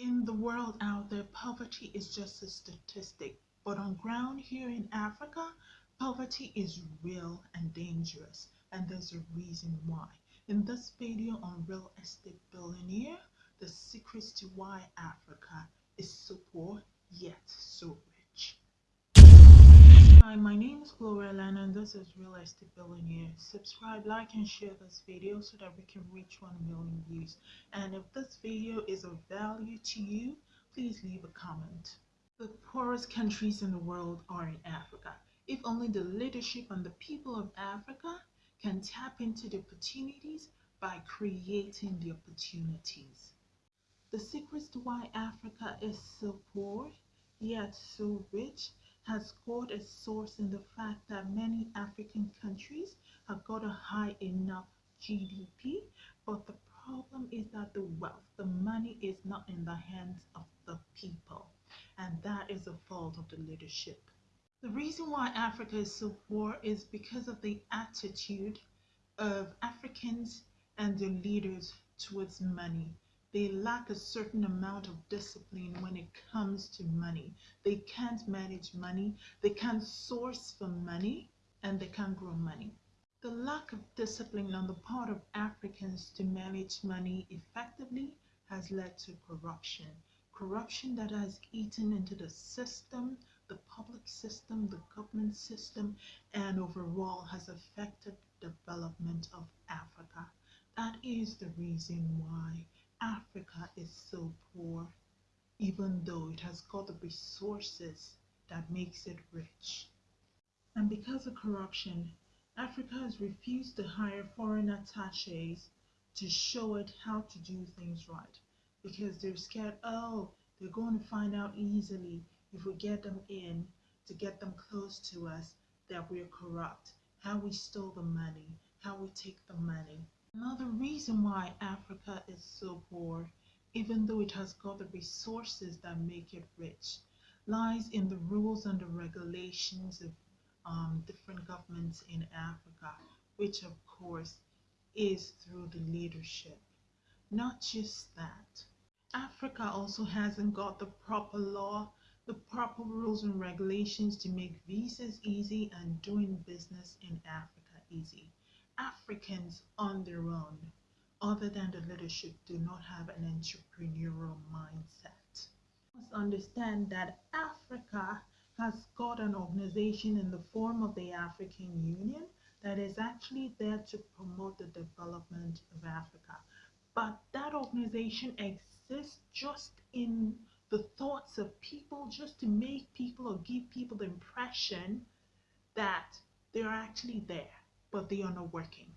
In the world out there, poverty is just a statistic. But on ground here in Africa, poverty is real and dangerous. And there's a reason why. In this video on Real Estate Billionaire, the secrets to why Africa is so poor Hi, my name is Gloria Lana and this is Real Estate Billionaire. Subscribe, like and share this video so that we can reach 1 million views. And if this video is of value to you, please leave a comment. The poorest countries in the world are in Africa. If only the leadership and the people of Africa can tap into the opportunities by creating the opportunities. The secrets to why Africa is so poor yet so rich has got a source in the fact that many African countries have got a high enough GDP, but the problem is that the wealth, the money is not in the hands of the people, and that is a fault of the leadership. The reason why Africa is so poor is because of the attitude of Africans and their leaders towards money. They lack a certain amount of discipline when it comes to money. They can't manage money, they can't source for money, and they can't grow money. The lack of discipline on the part of Africans to manage money effectively has led to corruption. Corruption that has eaten into the system, the public system, the government system, and overall has affected development of Africa. That is the reason why Africa is so poor, even though it has got the resources that makes it rich. And because of corruption, Africa has refused to hire foreign attaches to show it how to do things right because they're scared, oh, they're going to find out easily if we get them in to get them close to us that we're corrupt, how we stole the money, how we take the money. Another reason why Africa is so poor, even though it has got the resources that make it rich, lies in the rules and the regulations of um, different governments in Africa, which of course is through the leadership. Not just that, Africa also hasn't got the proper law, the proper rules and regulations to make visas easy and doing business in Africa easy. Africans on their own, other than the leadership, do not have an entrepreneurial mindset. You must understand that Africa has got an organization in the form of the African Union that is actually there to promote the development of Africa. But that organization exists just in the thoughts of people, just to make people or give people the impression that they're actually there but they are not working.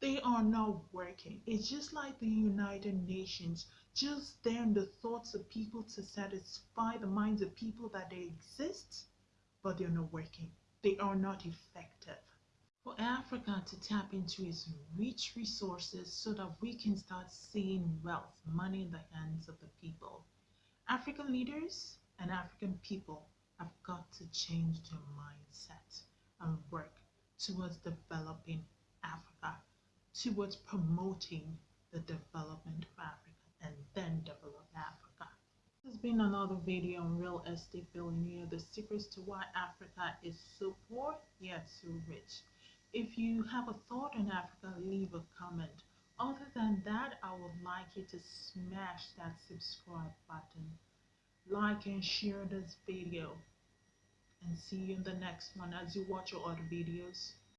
They are not working. It's just like the United Nations, just there in the thoughts of people to satisfy the minds of people that they exist, but they're not working. They are not effective. For Africa to tap into its rich resources so that we can start seeing wealth, money in the hands of the people, African leaders and African people have got to change their mindset and work towards developing Africa, towards promoting the development of Africa, and then develop Africa. This has been another video on real estate billionaire, the secrets to why Africa is so poor yet so rich. If you have a thought on Africa, leave a comment. Other than that, I would like you to smash that subscribe button, like and share this video and see you in the next one as you watch your other videos.